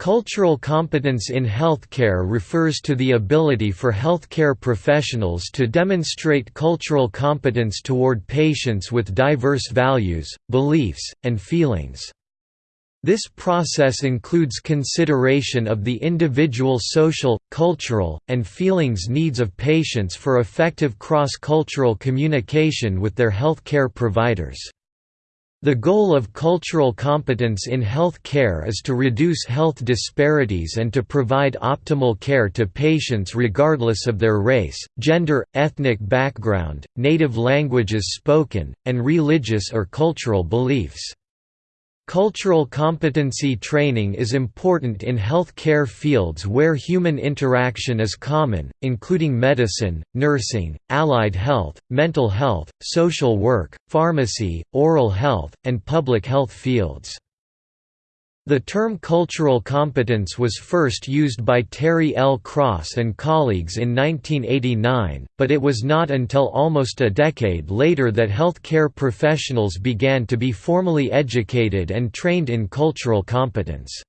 Cultural competence in healthcare refers to the ability for healthcare professionals to demonstrate cultural competence toward patients with diverse values, beliefs, and feelings. This process includes consideration of the individual social, cultural, and feelings needs of patients for effective cross-cultural communication with their healthcare providers. The goal of cultural competence in health care is to reduce health disparities and to provide optimal care to patients regardless of their race, gender, ethnic background, native languages spoken, and religious or cultural beliefs. Cultural competency training is important in health care fields where human interaction is common, including medicine, nursing, allied health, mental health, social work, pharmacy, oral health, and public health fields. The term cultural competence was first used by Terry L. Cross and colleagues in 1989, but it was not until almost a decade later that health care professionals began to be formally educated and trained in cultural competence.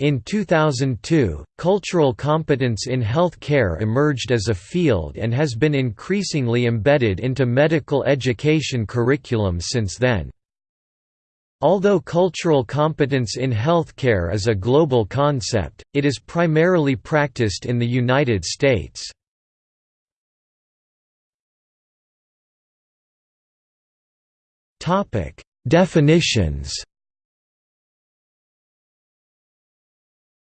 In 2002, cultural competence in health care emerged as a field and has been increasingly embedded into medical education curriculum since then. Although cultural competence in healthcare is a global concept, it is primarily practiced in the United States. Definitions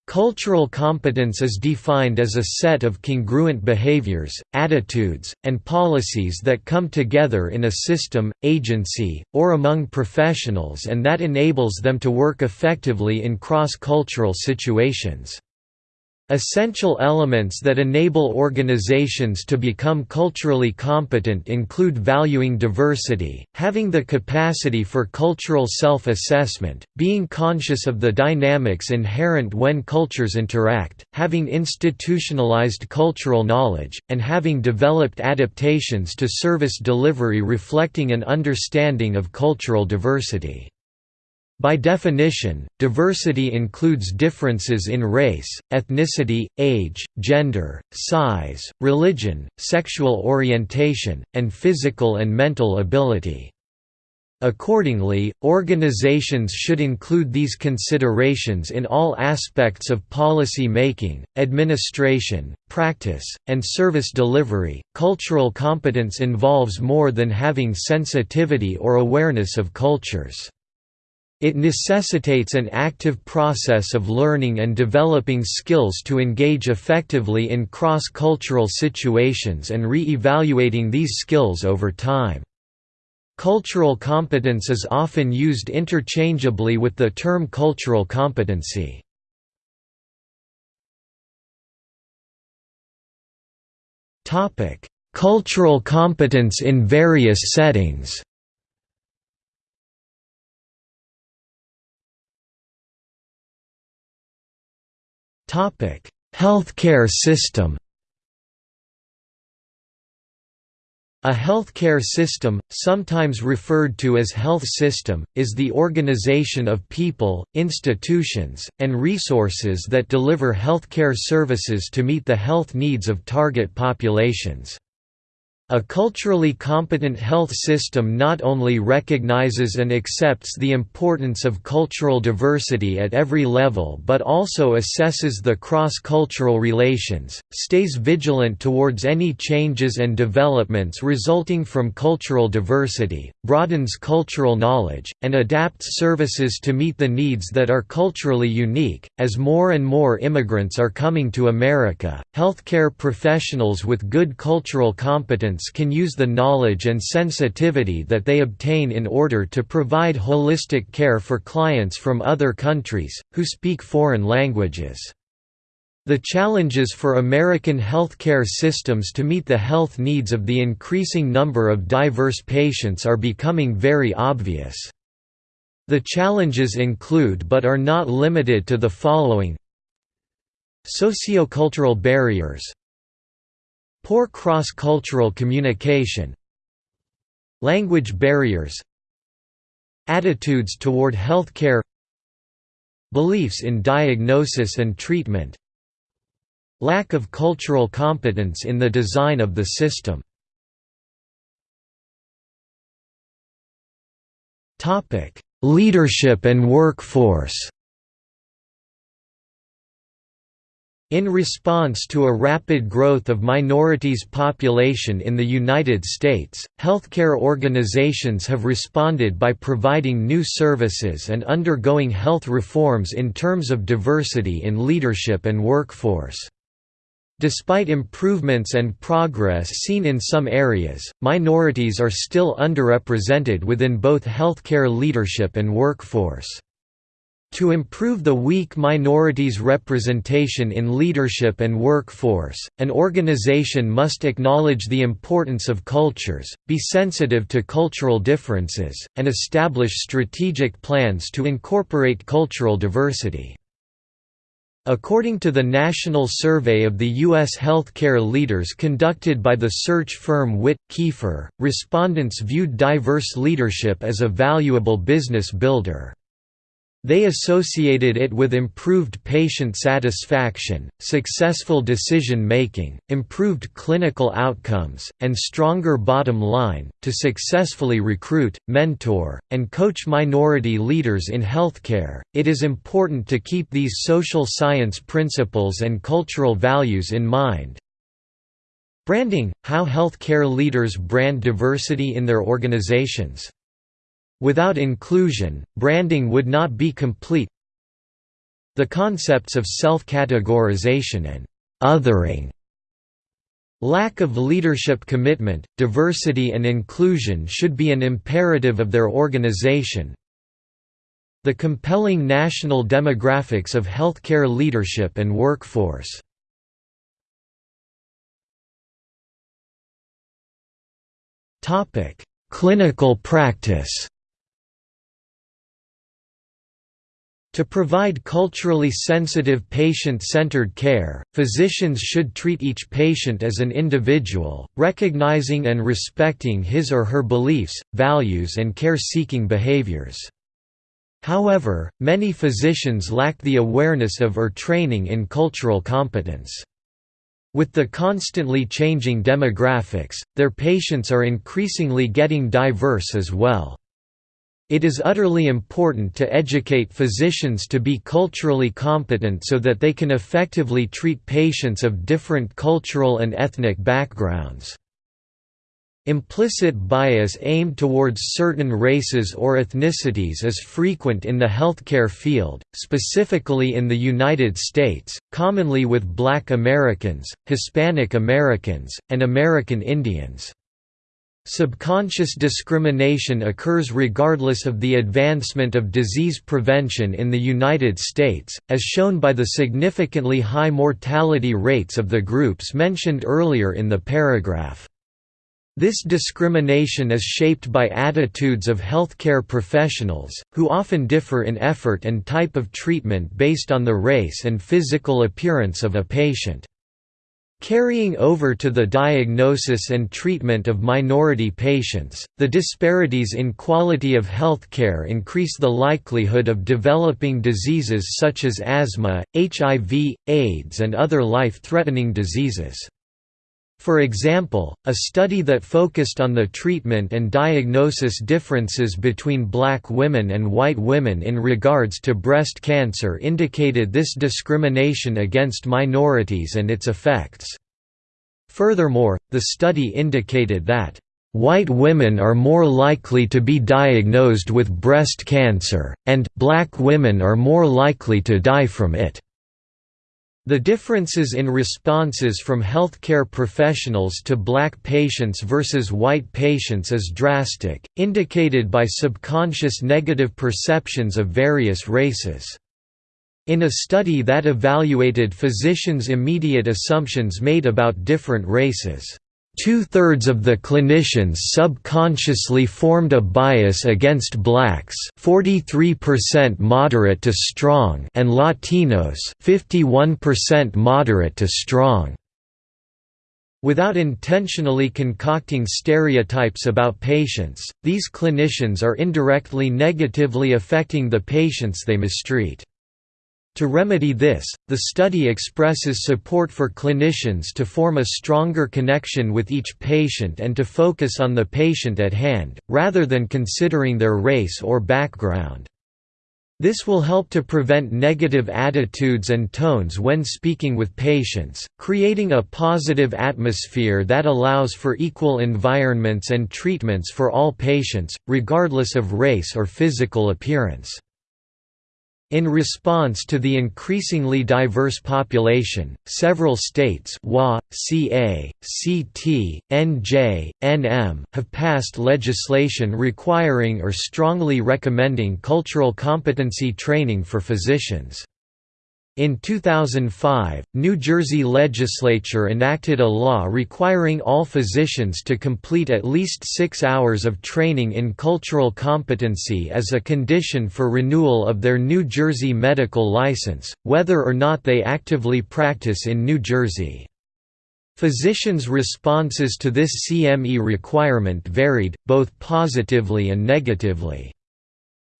Cultural competence is defined as a set of congruent behaviors, attitudes, and policies that come together in a system, agency, or among professionals and that enables them to work effectively in cross-cultural situations. Essential elements that enable organizations to become culturally competent include valuing diversity, having the capacity for cultural self-assessment, being conscious of the dynamics inherent when cultures interact, having institutionalized cultural knowledge, and having developed adaptations to service delivery reflecting an understanding of cultural diversity. By definition, diversity includes differences in race, ethnicity, age, gender, size, religion, sexual orientation, and physical and mental ability. Accordingly, organizations should include these considerations in all aspects of policy making, administration, practice, and service delivery. Cultural competence involves more than having sensitivity or awareness of cultures. It necessitates an active process of learning and developing skills to engage effectively in cross-cultural situations and re-evaluating these skills over time. Cultural competence is often used interchangeably with the term cultural competency. Cultural competence in various settings Healthcare system A healthcare system, sometimes referred to as health system, is the organization of people, institutions, and resources that deliver healthcare services to meet the health needs of target populations. A culturally competent health system not only recognizes and accepts the importance of cultural diversity at every level but also assesses the cross-cultural relations, stays vigilant towards any changes and developments resulting from cultural diversity, broadens cultural knowledge, and adapts services to meet the needs that are culturally unique. As more and more immigrants are coming to America, healthcare professionals with good cultural competence can use the knowledge and sensitivity that they obtain in order to provide holistic care for clients from other countries, who speak foreign languages. The challenges for American healthcare systems to meet the health needs of the increasing number of diverse patients are becoming very obvious. The challenges include but are not limited to the following Sociocultural barriers Poor cross-cultural communication. Language barriers. Attitudes toward healthcare. Beliefs in diagnosis and treatment. Lack of cultural competence in the design of the system. Leadership and workforce In response to a rapid growth of minorities population in the United States, healthcare organizations have responded by providing new services and undergoing health reforms in terms of diversity in leadership and workforce. Despite improvements and progress seen in some areas, minorities are still underrepresented within both healthcare leadership and workforce. To improve the weak minorities' representation in leadership and workforce, an organization must acknowledge the importance of cultures, be sensitive to cultural differences, and establish strategic plans to incorporate cultural diversity. According to the National Survey of the U.S. Healthcare Leaders conducted by the search firm Witt Kieffer, respondents viewed diverse leadership as a valuable business builder. They associated it with improved patient satisfaction, successful decision-making, improved clinical outcomes, and stronger bottom line. To successfully recruit, mentor, and coach minority leaders in healthcare, it is important to keep these social science principles and cultural values in mind. Branding – How healthcare leaders brand diversity in their organizations Without inclusion, branding would not be complete. The concepts of self-categorization and «othering» Lack of leadership commitment, diversity and inclusion should be an imperative of their organization. The compelling national demographics of healthcare leadership and workforce. Clinical practice To provide culturally sensitive patient-centered care, physicians should treat each patient as an individual, recognizing and respecting his or her beliefs, values and care-seeking behaviors. However, many physicians lack the awareness of or training in cultural competence. With the constantly changing demographics, their patients are increasingly getting diverse as well. It is utterly important to educate physicians to be culturally competent so that they can effectively treat patients of different cultural and ethnic backgrounds. Implicit bias aimed towards certain races or ethnicities is frequent in the healthcare field, specifically in the United States, commonly with Black Americans, Hispanic Americans, and American Indians. Subconscious discrimination occurs regardless of the advancement of disease prevention in the United States, as shown by the significantly high mortality rates of the groups mentioned earlier in the paragraph. This discrimination is shaped by attitudes of healthcare professionals, who often differ in effort and type of treatment based on the race and physical appearance of a patient. Carrying over to the diagnosis and treatment of minority patients, the disparities in quality of health care increase the likelihood of developing diseases such as asthma, HIV, AIDS and other life-threatening diseases. For example, a study that focused on the treatment and diagnosis differences between black women and white women in regards to breast cancer indicated this discrimination against minorities and its effects. Furthermore, the study indicated that White women are more likely to be diagnosed with breast cancer, and black women are more likely to die from it. The differences in responses from healthcare professionals to black patients versus white patients is drastic, indicated by subconscious negative perceptions of various races. In a study that evaluated physicians' immediate assumptions made about different races, Two-thirds of the clinicians subconsciously formed a bias against blacks 43% moderate to strong and Latinos 51% moderate to strong. Without intentionally concocting stereotypes about patients, these clinicians are indirectly negatively affecting the patients they mistreat. To remedy this, the study expresses support for clinicians to form a stronger connection with each patient and to focus on the patient at hand, rather than considering their race or background. This will help to prevent negative attitudes and tones when speaking with patients, creating a positive atmosphere that allows for equal environments and treatments for all patients, regardless of race or physical appearance. In response to the increasingly diverse population, several states WA, CA, CT, NJ, NM have passed legislation requiring or strongly recommending cultural competency training for physicians. In 2005, New Jersey legislature enacted a law requiring all physicians to complete at least six hours of training in cultural competency as a condition for renewal of their New Jersey medical license, whether or not they actively practice in New Jersey. Physicians' responses to this CME requirement varied, both positively and negatively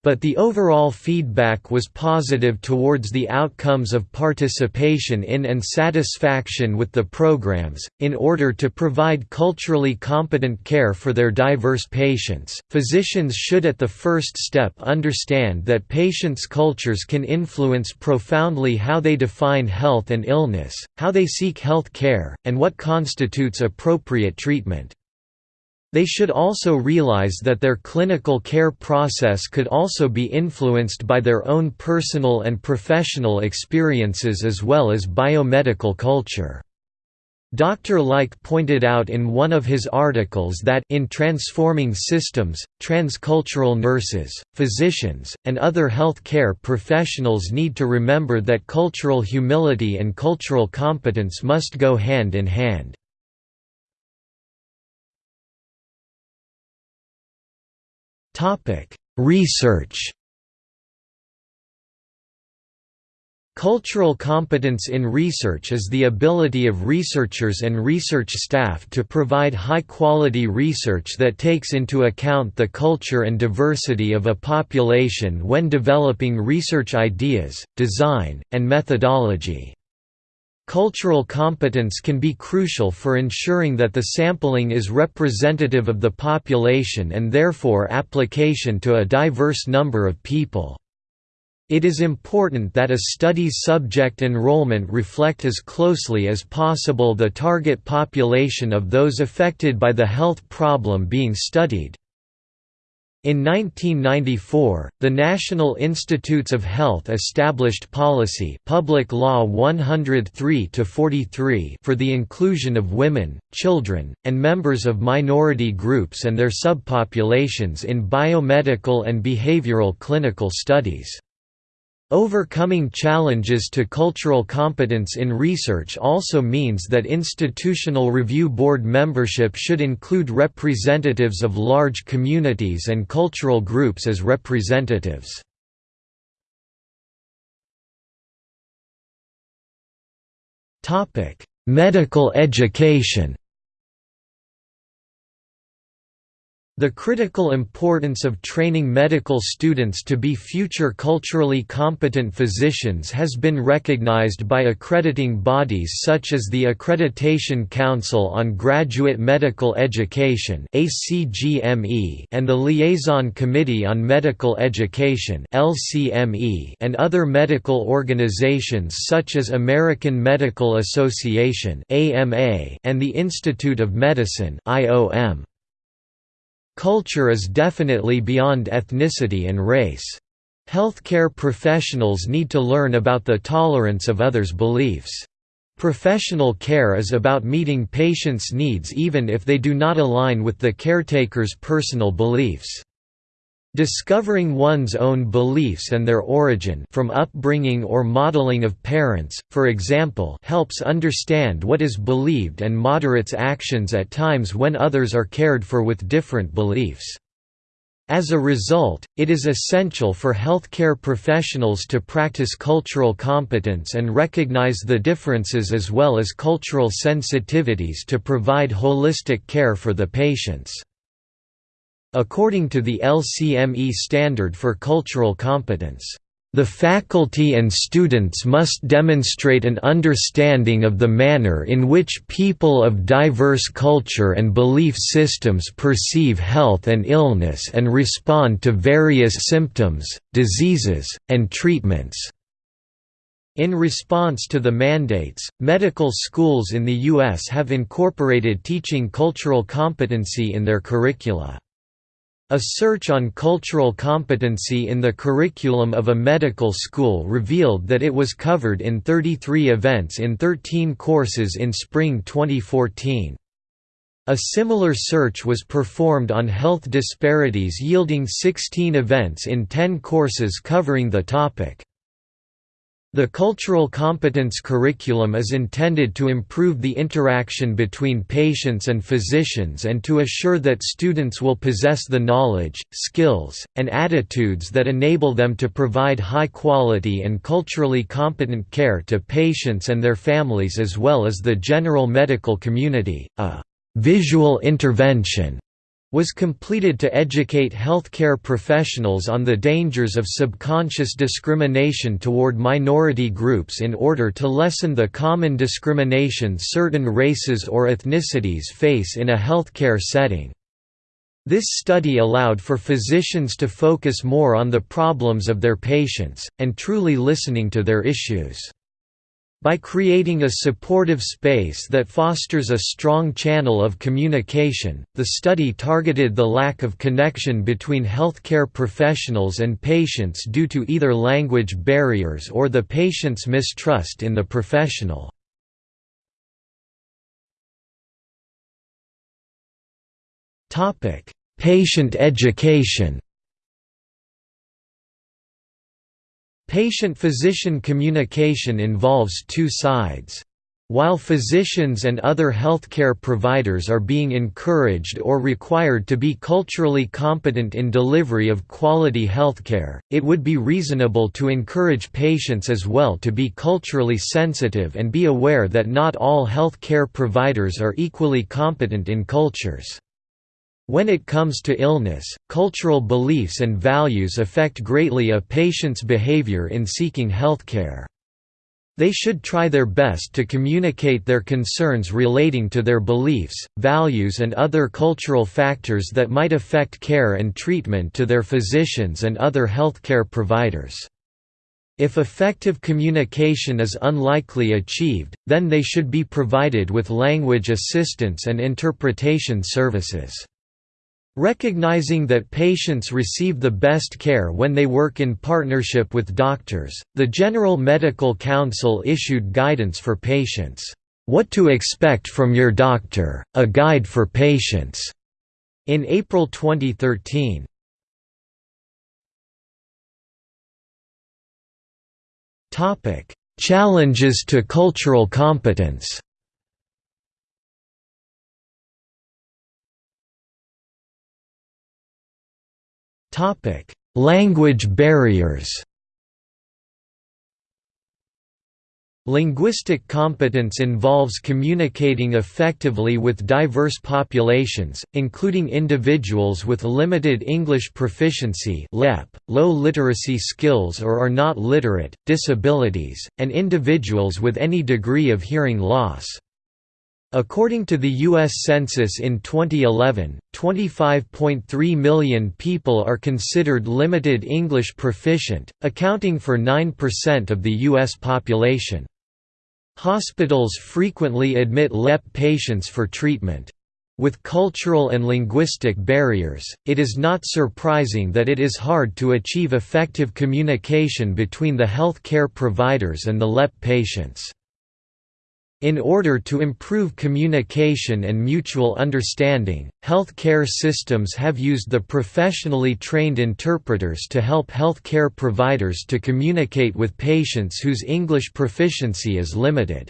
but the overall feedback was positive towards the outcomes of participation in and satisfaction with the programs. In order to provide culturally competent care for their diverse patients, physicians should at the first step understand that patients' cultures can influence profoundly how they define health and illness, how they seek health care, and what constitutes appropriate treatment. They should also realize that their clinical care process could also be influenced by their own personal and professional experiences as well as biomedical culture. Dr. Like pointed out in one of his articles that in transforming systems, transcultural nurses, physicians, and other health care professionals need to remember that cultural humility and cultural competence must go hand in hand. Topic: Research. Cultural competence in research is the ability of researchers and research staff to provide high-quality research that takes into account the culture and diversity of a population when developing research ideas, design, and methodology. Cultural competence can be crucial for ensuring that the sampling is representative of the population and therefore application to a diverse number of people. It is important that a study's subject enrollment reflect as closely as possible the target population of those affected by the health problem being studied. In 1994, the National Institutes of Health established policy Public Law 103-43 for the inclusion of women, children, and members of minority groups and their subpopulations in biomedical and behavioral clinical studies. Overcoming challenges to cultural competence in research also means that institutional review board membership should include representatives of large communities and cultural groups as representatives. Medical education The critical importance of training medical students to be future culturally competent physicians has been recognized by accrediting bodies such as the Accreditation Council on Graduate Medical Education and the Liaison Committee on Medical Education and other medical organizations such as American Medical Association and the Institute of Medicine IOM. Culture is definitely beyond ethnicity and race. Healthcare professionals need to learn about the tolerance of others' beliefs. Professional care is about meeting patients' needs even if they do not align with the caretaker's personal beliefs. Discovering one's own beliefs and their origin from upbringing or modeling of parents, for example helps understand what is believed and moderates actions at times when others are cared for with different beliefs. As a result, it is essential for healthcare professionals to practice cultural competence and recognize the differences as well as cultural sensitivities to provide holistic care for the patients. According to the LCME standard for cultural competence, The faculty and students must demonstrate an understanding of the manner in which people of diverse culture and belief systems perceive health and illness and respond to various symptoms, diseases, and treatments. In response to the mandates, medical schools in the U.S. have incorporated teaching cultural competency in their curricula. A search on cultural competency in the curriculum of a medical school revealed that it was covered in 33 events in 13 courses in spring 2014. A similar search was performed on health disparities yielding 16 events in 10 courses covering the topic. The cultural competence curriculum is intended to improve the interaction between patients and physicians and to assure that students will possess the knowledge, skills, and attitudes that enable them to provide high quality and culturally competent care to patients and their families as well as the general medical community. A visual intervention was completed to educate healthcare professionals on the dangers of subconscious discrimination toward minority groups in order to lessen the common discrimination certain races or ethnicities face in a healthcare setting. This study allowed for physicians to focus more on the problems of their patients, and truly listening to their issues. By creating a supportive space that fosters a strong channel of communication, the study targeted the lack of connection between healthcare professionals and patients due to either language barriers or the patient's mistrust in the professional. Patient education Patient-physician communication involves two sides. While physicians and other healthcare providers are being encouraged or required to be culturally competent in delivery of quality healthcare, it would be reasonable to encourage patients as well to be culturally sensitive and be aware that not all healthcare providers are equally competent in cultures. When it comes to illness, cultural beliefs and values affect greatly a patient's behavior in seeking healthcare. They should try their best to communicate their concerns relating to their beliefs, values and other cultural factors that might affect care and treatment to their physicians and other healthcare providers. If effective communication is unlikely achieved, then they should be provided with language assistance and interpretation services. Recognizing that patients receive the best care when they work in partnership with doctors, the General Medical Council issued guidance for patients, "'What to Expect from Your Doctor, A Guide for Patients' in April 2013. Challenges to cultural competence Language barriers Linguistic competence involves communicating effectively with diverse populations, including individuals with limited English proficiency low literacy skills or are not literate, disabilities, and individuals with any degree of hearing loss. According to the U.S. Census in 2011, 25.3 million people are considered limited English proficient, accounting for 9% of the U.S. population. Hospitals frequently admit LEP patients for treatment. With cultural and linguistic barriers, it is not surprising that it is hard to achieve effective communication between the health care providers and the LEP patients. In order to improve communication and mutual understanding, healthcare systems have used the professionally trained interpreters to help healthcare providers to communicate with patients whose English proficiency is limited.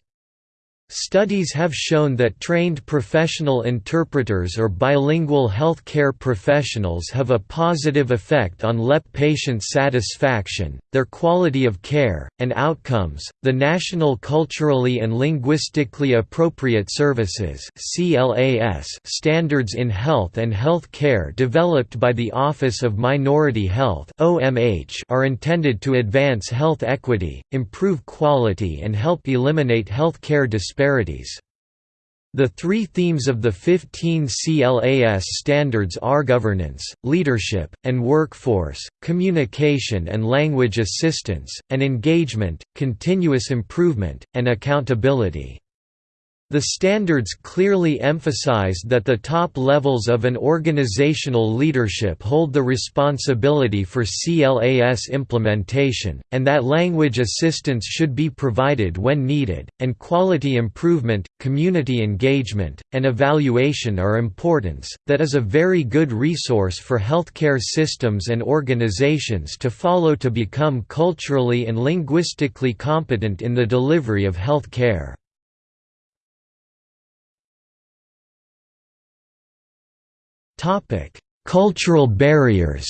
Studies have shown that trained professional interpreters or bilingual health care professionals have a positive effect on LEP patients' satisfaction, their quality of care, and outcomes. The National Culturally and Linguistically Appropriate Services standards in health and health care developed by the Office of Minority Health are intended to advance health equity, improve quality and help eliminate health care disparities disparities. The three themes of the 15 CLAS standards are governance, leadership, and workforce, communication and language assistance, and engagement, continuous improvement, and accountability. The standards clearly emphasized that the top levels of an organizational leadership hold the responsibility for CLAS implementation, and that language assistance should be provided when needed, and quality improvement, community engagement, and evaluation are importance. That is a very good resource for healthcare systems and organizations to follow to become culturally and linguistically competent in the delivery of health care. Topic: Cultural barriers.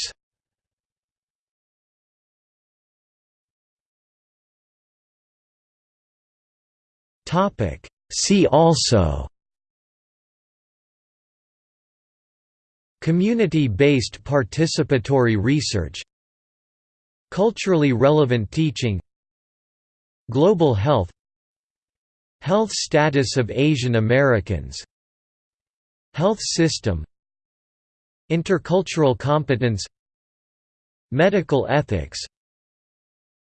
Topic: See also. Community-based participatory research. Culturally relevant teaching. Global health. Health status of Asian Americans. Health system Intercultural competence Medical ethics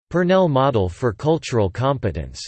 Purnell model for cultural competence